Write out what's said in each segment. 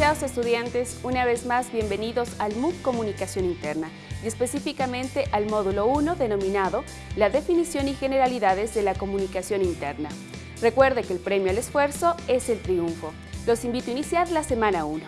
Estudiantes, una vez más bienvenidos al MOOC Comunicación Interna y específicamente al módulo 1 denominado La definición y generalidades de la comunicación interna. Recuerde que el premio al esfuerzo es el triunfo. Los invito a iniciar la semana 1.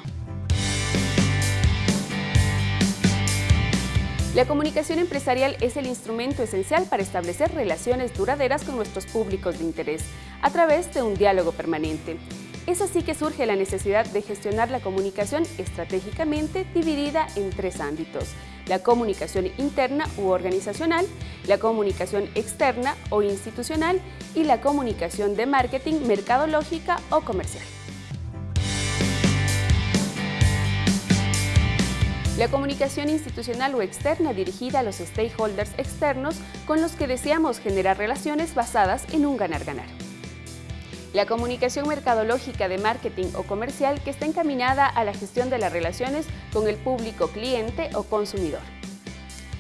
La comunicación empresarial es el instrumento esencial para establecer relaciones duraderas con nuestros públicos de interés a través de un diálogo permanente. Es así que surge la necesidad de gestionar la comunicación estratégicamente dividida en tres ámbitos. La comunicación interna u organizacional, la comunicación externa o institucional y la comunicación de marketing, mercadológica o comercial. La comunicación institucional o externa dirigida a los stakeholders externos con los que deseamos generar relaciones basadas en un ganar-ganar la comunicación mercadológica de marketing o comercial que está encaminada a la gestión de las relaciones con el público cliente o consumidor.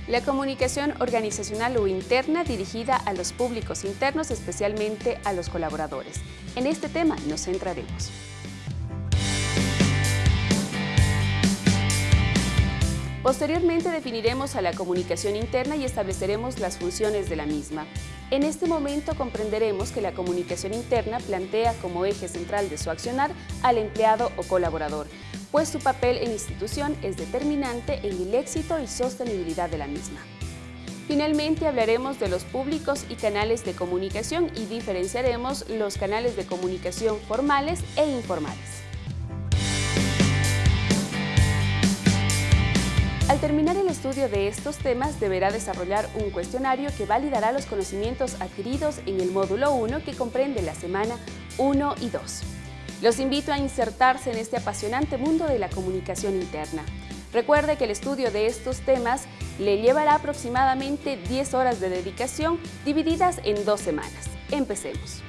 La comunicación organizacional o interna dirigida a los públicos internos, especialmente a los colaboradores. En este tema nos centraremos. Posteriormente definiremos a la comunicación interna y estableceremos las funciones de la misma. En este momento comprenderemos que la comunicación interna plantea como eje central de su accionar al empleado o colaborador, pues su papel en institución es determinante en el éxito y sostenibilidad de la misma. Finalmente hablaremos de los públicos y canales de comunicación y diferenciaremos los canales de comunicación formales e informales. Al terminar el estudio de estos temas, deberá desarrollar un cuestionario que validará los conocimientos adquiridos en el módulo 1 que comprende la semana 1 y 2. Los invito a insertarse en este apasionante mundo de la comunicación interna. Recuerde que el estudio de estos temas le llevará aproximadamente 10 horas de dedicación divididas en dos semanas. Empecemos.